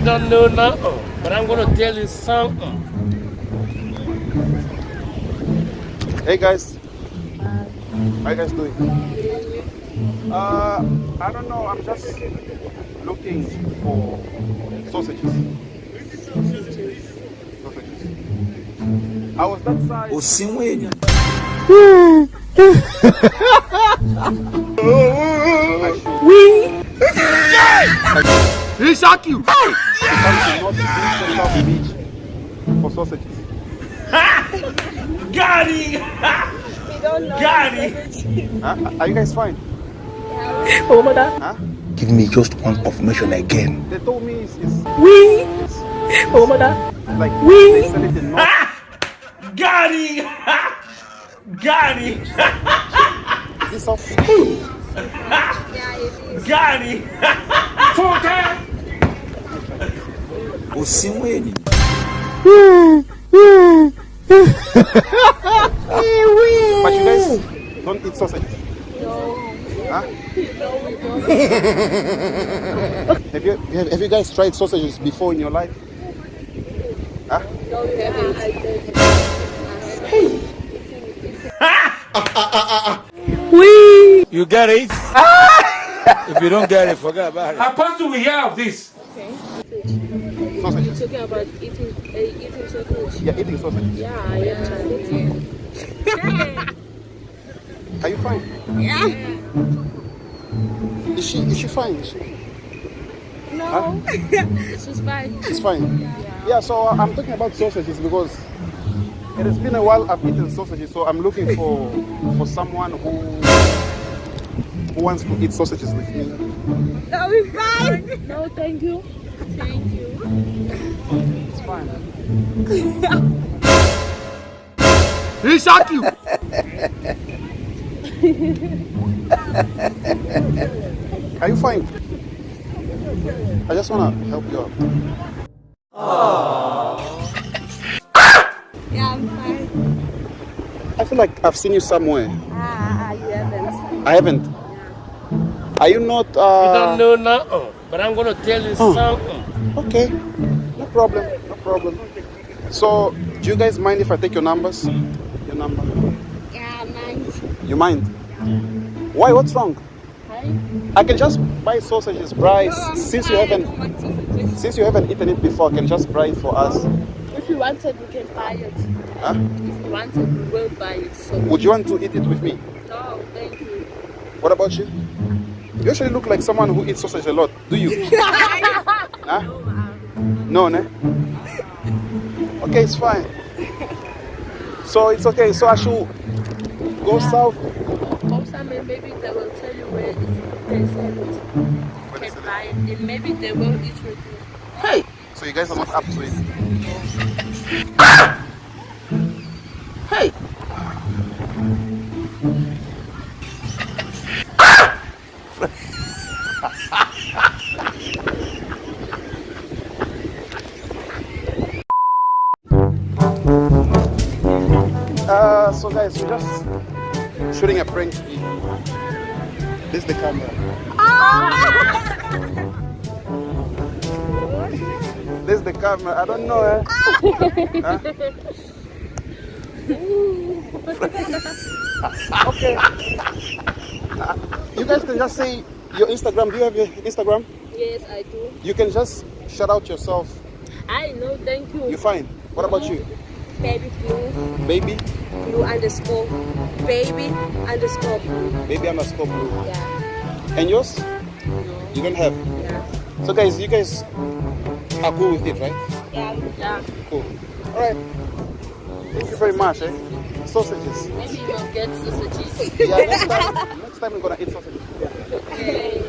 You don't know nothing, but I'm gonna tell you something. Hey guys, how you guys doing? Uh, I don't know. I'm just looking for sausages. Sausages. I was that side. Osinwenya. He shock you. Come to North Beach, South Beach for sausages. Got him! Got him! Huh? Are you guys fine? Oh my god. Huh? Give me just one confirmation again. They told me it's, it's, We. it's Oh my god. like We- they sell it in North. Got him! Got him! Is this South Beach? Got him! Osinwenya. But you guys don't eat sausage. Huh? have you have, have you guys tried sausages before in your life? Huh? We. You get it? if you don't get it, forget about it. Apostle, we hear of this. Sausages. talking about eating uh, eating sausage. Yeah, eating sausages. Yeah, yeah. Are you fine? Yeah. Is she is she fine? Is she? No. She's fine. She's fine. Yeah. So uh, I'm talking about sausages because it has been a while I've eaten sausages. So I'm looking for for someone who who wants to eat sausages with me. No, we fine. No, thank you. Thank you. It's fine. He shock you! Are you fine? I just wanna help you out. Yeah, I'm fine. I feel like I've seen you somewhere. Ah, you haven't. I haven't. Are you not? You Uh, don't know nothing, but I'm gonna tell you oh. something. Okay, no problem, no problem. So, do you guys mind if I take your numbers? Your number? Yeah, nice. You mind? Why? What's wrong? Hi. I can just buy sausages, Bryce. Since you haven't, since you haven't eaten it before, I can just buy it for us. If you wanted, we can buy it. Huh? If you wanted, we will buy it. So, Would you want to eat it with me? no, thank you. What about you? You actually look like someone who eats sausage a lot. Do you? huh? No, ne? Okay, it's fine. So it's okay. So I should go south. Also, maybe they will tell you where it's, they sell it. You can buy it, and maybe they will eat with you. Hey! So you guys are not up to it. Uh, so guys, we're just shooting a prank video. This is the camera. This is the camera. I don't know. Eh? Huh? okay. You guys can just say your Instagram. Do you have your Instagram? Yes, I do. You can just shout out yourself. I know, thank you. You're fine. What about you? Baby blue, Baby? blue underscore, baby underscore blue. Baby underscore blue. Yeah, And yours? You don't have. yeah, So guys, you guys are cool with it, right? yeah, yeah. Cool. Alright. Thank you very much, eh? Sausages. Maybe you'll get sausages. Yeah, next time, next time we're gonna eat sausages. Okay.